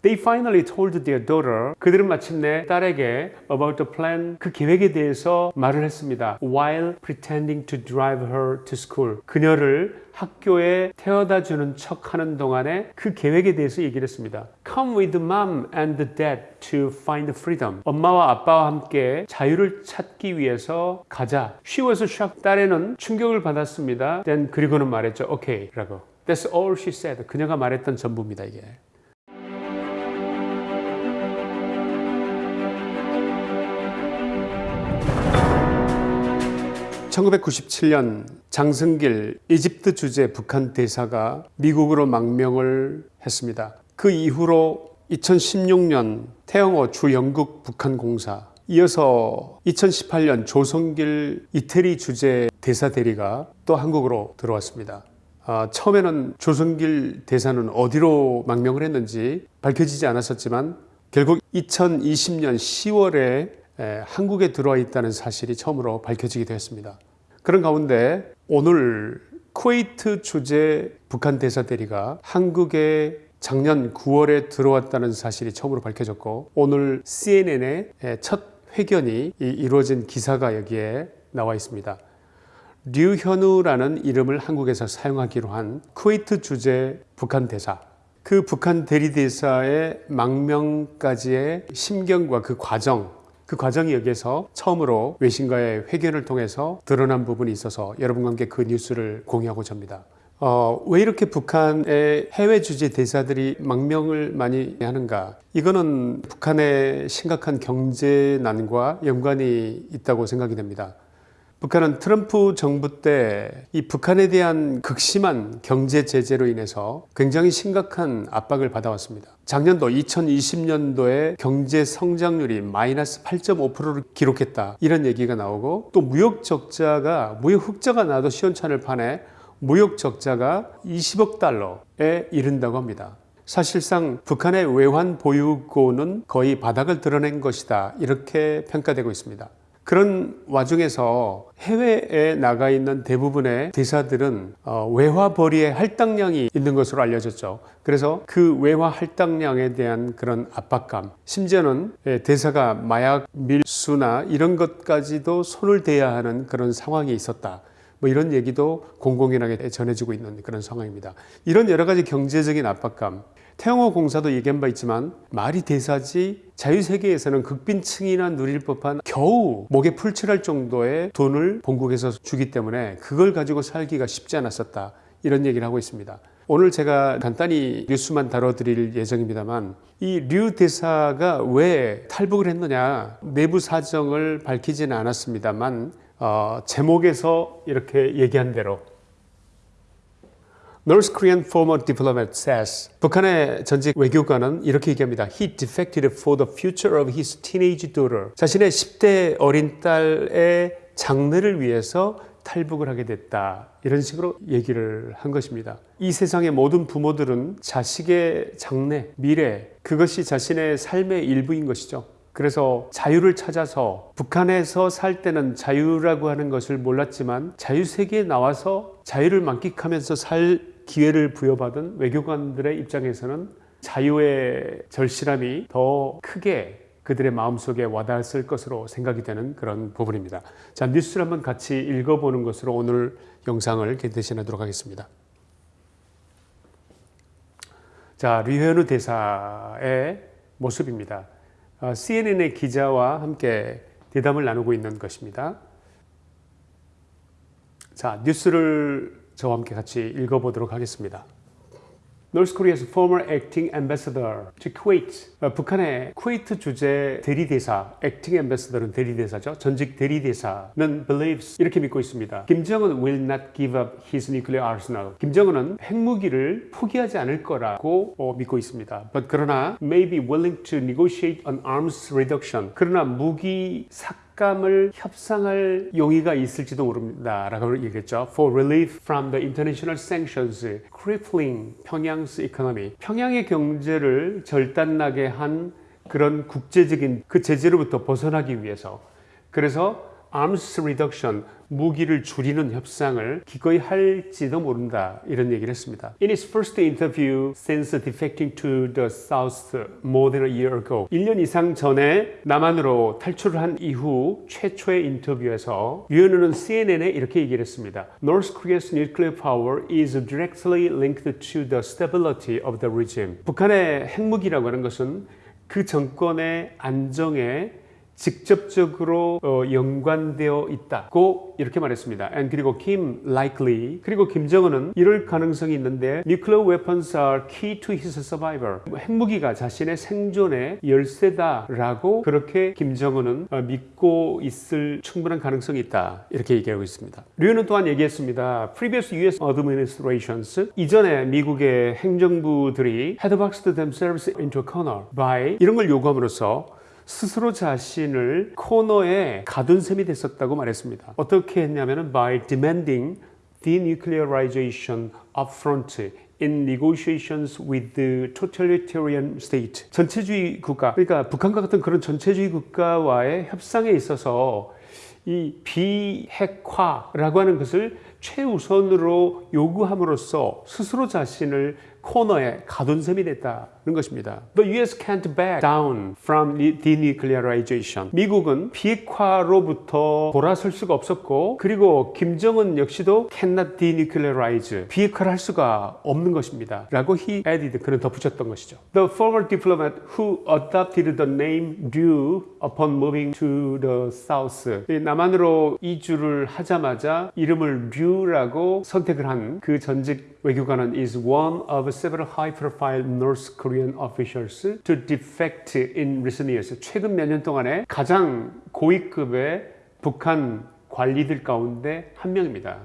They finally told their daughter 그들은 마침내 딸에게 about the plan 그 계획에 대해서 말을 했습니다. While pretending to drive her to school 그녀를 학교에 태워다 주는 척 하는 동안에 그 계획에 대해서 얘기를 했습니다. Come with mom and dad to find freedom. 엄마와 아빠와 함께 자유를 찾기 위해서 가자. She was shocked. 딸에는 충격을 받았습니다. Then 그리고는 말했죠. Okay 라고. That's all she said. 그녀가 말했던 전부입니다 이게. 1997년 장승길 이집트 주재 북한 대사가 미국으로 망명을 했습니다. 그 이후로 2016년 태영호 주 영국 북한 공사 이어서 2018년 조성길 이태리 주재 대사 대리가 또 한국으로 들어왔습니다. 아, 처음에는 조성길 대사는 어디로 망명을 했는지 밝혀지지 않았었지만 결국 2020년 10월에 한국에 들어와 있다는 사실이 처음으로 밝혀지게 되었습니다. 그런 가운데 오늘 쿠웨이트 주재 북한 대사 대리가 한국에 작년 9월에 들어왔다는 사실이 처음으로 밝혀졌고 오늘 CNN의 첫 회견이 이루어진 기사가 여기에 나와 있습니다. 류현우라는 이름을 한국에서 사용하기로 한 쿠웨이트 주재 북한 대사 그 북한 대리대사의 망명까지의 심경과 그 과정 그 과정이 여기에서 처음으로 외신과의 회견을 통해서 드러난 부분이 있어서 여러분과 함께 그 뉴스를 공유하고자 합니다. 어, 왜 이렇게 북한의 해외 주재 대사들이 망명을 많이 하는가? 이거는 북한의 심각한 경제난과 연관이 있다고 생각이 됩니다. 북한은 트럼프 정부 때 이 북한에 대한 극심한 경제 제재로 인해서 굉장히 심각한 압박을 받아왔습니다. 작년도 2020년도에 경제 성장률이 마이너스 8.5%를 기록했다. 이런 얘기가 나오고 또 무역 적자가 무역 흑자가 나도 시원찮을 판에 무역 적자가 20억 달러에 이른다고 합니다. 사실상 북한의 외환 보유고는 거의 바닥을 드러낸 것이다. 이렇게 평가되고 있습니다. 그런 와중에서 해외에 나가 있는 대부분의 대사들은 어, 외화 벌이의 할당량이 있는 것으로 알려졌죠. 그래서 그 외화 할당량에 대한 그런 압박감, 심지어는 예, 대사가 마약 밀수나 이런 것까지도 손을 대야 하는 그런 상황이 있었다. 뭐 이런 얘기도 공공연하게 전해지고 있는 그런 상황입니다. 이런 여러 가지 경제적인 압박감, 태영호 공사도 얘기한 바 있지만 말이 대사지 자유세계에서는 극빈층이나 누릴 법한 겨우 목에 풀칠할 정도의 돈을 본국에서 주기 때문에 그걸 가지고 살기가 쉽지 않았었다. 이런 얘기를 하고 있습니다. 오늘 제가 간단히 뉴스만 다뤄드릴 예정입니다만 이 류 대사가 왜 탈북을 했느냐. 내부 사정을 밝히지는 않았습니다만 어, 제목에서 이렇게 얘기한 대로 North Korean former diplomat says 북한의 전직 외교관은 이렇게 얘기합니다. He defected for the future of his teenage daughter. 자신의 10대 어린 딸의 장래를 위해서 탈북을 하게 됐다. 이런 식으로 얘기를 한 것입니다. 이 세상의 모든 부모들은 자식의 장래, 미래, 그것이 자신의 삶의 일부인 것이죠. 그래서 자유를 찾아서 북한에서 살 때는 자유라고 하는 것을 몰랐지만 자유세계에 나와서 자유를 만끽하면서 살 기회를 부여받은 외교관들의 입장에서는 자유의 절실함이 더 크게 그들의 마음속에 와닿았을 것으로 생각이 되는 그런 부분입니다. 자, 뉴스를 한번 같이 읽어보는 것으로 오늘 영상을 대신하도록 하겠습니다. 자, 류현우 대사의 모습입니다. 어, CNN의 기자와 함께 대담을 나누고 있는 것입니다. 자, 뉴스를 저와 함께 같이 읽어보도록 하겠습니다. North Korea's former acting ambassador to Kuwait. 어, 북한의 쿠웨이트 주재 대리대사, acting ambassador은 대리대사죠. 전직 대리대사는 believes 이렇게 믿고 있습니다. 김정은 will not give up his nuclear arsenal. 김정은은 핵무기를 포기하지 않을 거라고 어, 믿고 있습니다. But 그러나 may be willing to negotiate an arms reduction. 그러나 무기 삭 삭감을 협상할 용의가 있을지도 모릅니다. 라고 얘기했죠. For relief from the international sanctions crippling 평양's economy. 평양의 경제를 절단나게 한 그런 국제적인 그 제재로부터 벗어나기 위해서 그래서 arms reduction 무기를 줄이는 협상을 기꺼이 할지도 모른다 이런 얘기를 했습니다. In his first interview since defecting to the South more than a year ago 1년 이상 전에 남한으로 탈출을 한 이후 최초의 인터뷰에서 류현우는 CNN에 이렇게 얘기를 했습니다. North Korea's nuclear power is directly linked to the stability of the regime. 북한의 핵무기라고 하는 것은 그 정권의 안정에 직접적으로 어, 연관되어 있다고 이렇게 말했습니다. And 그리고 Kim likely 그리고 김정은은 이럴 가능성이 있는데 nuclear weapons are key to his survival. 핵무기가 자신의 생존의 열쇠다라고 그렇게 김정은은 어, 믿고 있을 충분한 가능성이 있다 이렇게 얘기하고 있습니다. 류는 또한 얘기했습니다. Previous U.S. administrations 이전에 미국의 행정부들이 had boxed themselves into a corner by 이런 걸 요구함으로써 스스로 자신을 코너에 가둔 셈이 됐었다고 말했습니다. 어떻게 했냐면은 by demanding denuclearization upfront in negotiations with the totalitarian state. 전체주의 국가, 그러니까 북한과 같은 그런 전체주의 국가와의 협상에 있어서 이 비핵화라고 하는 것을 최우선으로 요구함으로써 스스로 자신을 코너에 가둔 셈이 됐다는 것입니다. The US can't back down from denuclearization. 미국은 비핵화로부터 돌아설 수가 없었고 그리고 김정은 역시도 cannot denuclearize. 비핵화를 할 수가 없는 것입니다. 라고 he added. 그는 덧붙였던 것이죠. The former diplomat who adopted the name Ryu upon moving to the south. 남한으로 이주를 하자마자 이름을 류라고 선택을 한 그 전직 외교관은 is one of several high-profile North Korean officials to defect in recent years. 최근 몇 년 동안에 가장 고위급의 북한 관리들 가운데 한 명입니다.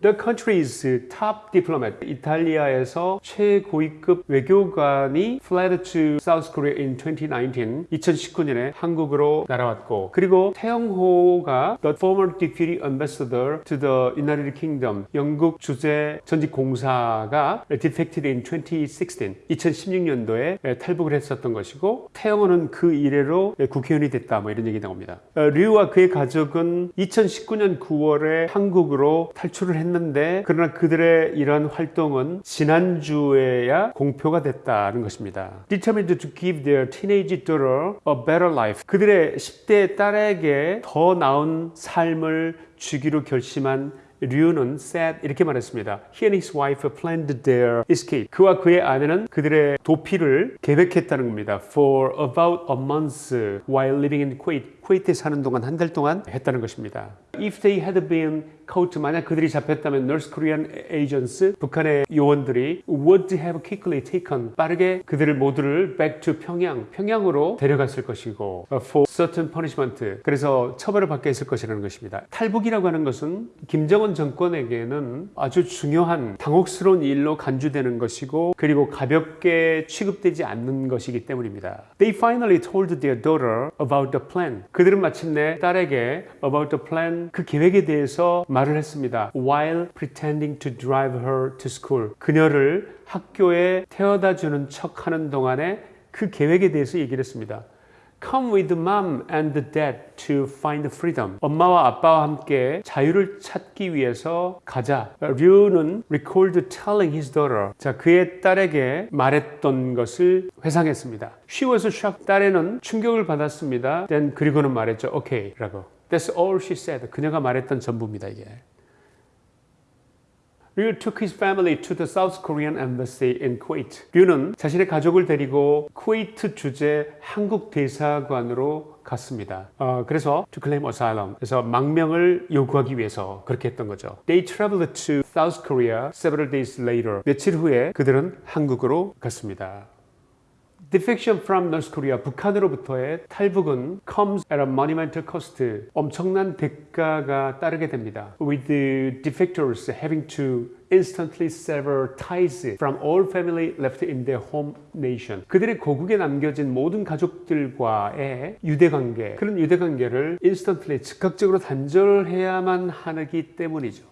The country's top diplomat, 이탈리아에서 최고위급 외교관이 fled to South Korea in 2019, 2019년에 한국으로 날아왔고, 그리고 태영호가 the former deputy ambassador to the United Kingdom, 영국 주재 전직 공사가 defected in 2016, 2016년도에 탈북을 했었던 것이고, 태영호는 그 이래로 국회의원이 됐다, 뭐 이런 얘기 나옵니다. 류와 그의 가족은 2019년 9월에 한국으로 탈출을 했 했는데 그러나 그들의 이런 활동은 지난주에야 공표가 됐다는 것입니다. Determined to give their teenage daughter a better life. 그들의 10대 딸에게 더 나은 삶을 주기로 결심한 류는 said 이렇게 말했습니다. He and his wife planned their escape. 그와 그의 아내는 그들의 도피를 계획했다는 겁니다. For about a month while living in Kuwait. 쿠웨이트에 사는 동안 한 달 동안 했다는 것입니다. If they had been caught, 만약 그들이 잡혔다면 North Korean agents, 북한의 요원들이 would have quickly taken, 빠르게 그들을 모두를 back to 평양, 평양으로 데려갔을 것이고 for certain punishment, 그래서 처벌을 받게 했을 것이라는 것입니다. 탈북이라고 하는 것은 김정은 정권에게는 아주 중요한 당혹스러운 일로 간주되는 것이고 그리고 가볍게 취급되지 않는 것이기 때문입니다. They finally told their daughter about the plan. 그들은 마침내 딸에게 about the plan 그 계획에 대해서 말을 했습니다. While pretending to drive her to school. 그녀를 학교에 태워다 주는 척 하는 동안에 그 계획에 대해서 얘기를 했습니다. Come with mom and dad to find freedom. 엄마와 아빠와 함께 자유를 찾기 위해서 가자. 류는 recalled telling his daughter. 자, 그의 딸에게 말했던 것을 회상했습니다. She was shocked. 딸에는 충격을 받았습니다. Then 그리고는 말했죠. Okay. 라고. That's all she said. 그녀가 말했던 전부입니다, 이게. Ryu took his family to the South Korean embassy in Kuwait. 류는 자신의 가족을 데리고 쿠웨이트 주재 한국 대사관으로 갔습니다. 어, 그래서 to claim asylum. 그래서 망명을 요구하기 위해서 그렇게 했던 거죠. They traveled to South Korea several days later. 며칠 후에 그들은 한국으로 갔습니다. Defection from North Korea, 북한으로부터의 탈북은 comes at a monumental cost. 엄청난 대가가 따르게 됩니다. With the defectors having to instantly sever ties from all family left in their home nation. 그들의 고국에 남겨진 모든 가족들과의 유대 관계, 그런 유대 관계를 instantly 즉각적으로 단절해야만 하기 때문이죠.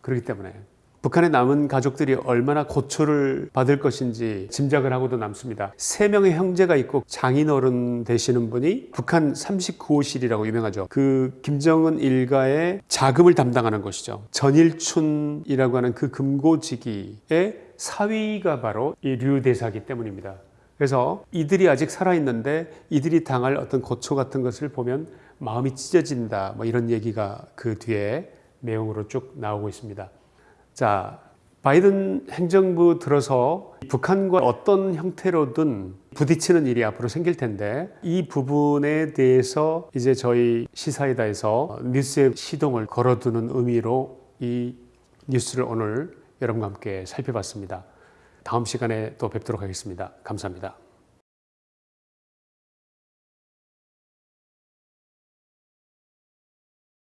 그렇기 때문에 북한에 남은 가족들이 얼마나 고초를 받을 것인지 짐작을 하고도 남습니다. 세 명의 형제가 있고 장인어른 되시는 분이 북한 39호실이라고 유명하죠. 그 김정은 일가의 자금을 담당하는 곳이죠. 전일춘이라고 하는 그 금고지기의 사위가 바로 이 류 대사기 때문입니다. 그래서 이들이 아직 살아있는데 이들이 당할 어떤 고초 같은 것을 보면 마음이 찢어진다. 뭐 이런 얘기가 그 뒤에 내용으로 쭉 나오고 있습니다. 자, 바이든 행정부 들어서 북한과 어떤 형태로든 부딪히는 일이 앞으로 생길 텐데 이 부분에 대해서 이제 저희 시사이다에서 뉴스의 시동을 걸어두는 의미로 이 뉴스를 오늘 여러분과 함께 살펴봤습니다. 다음 시간에 또 뵙도록 하겠습니다. 감사합니다.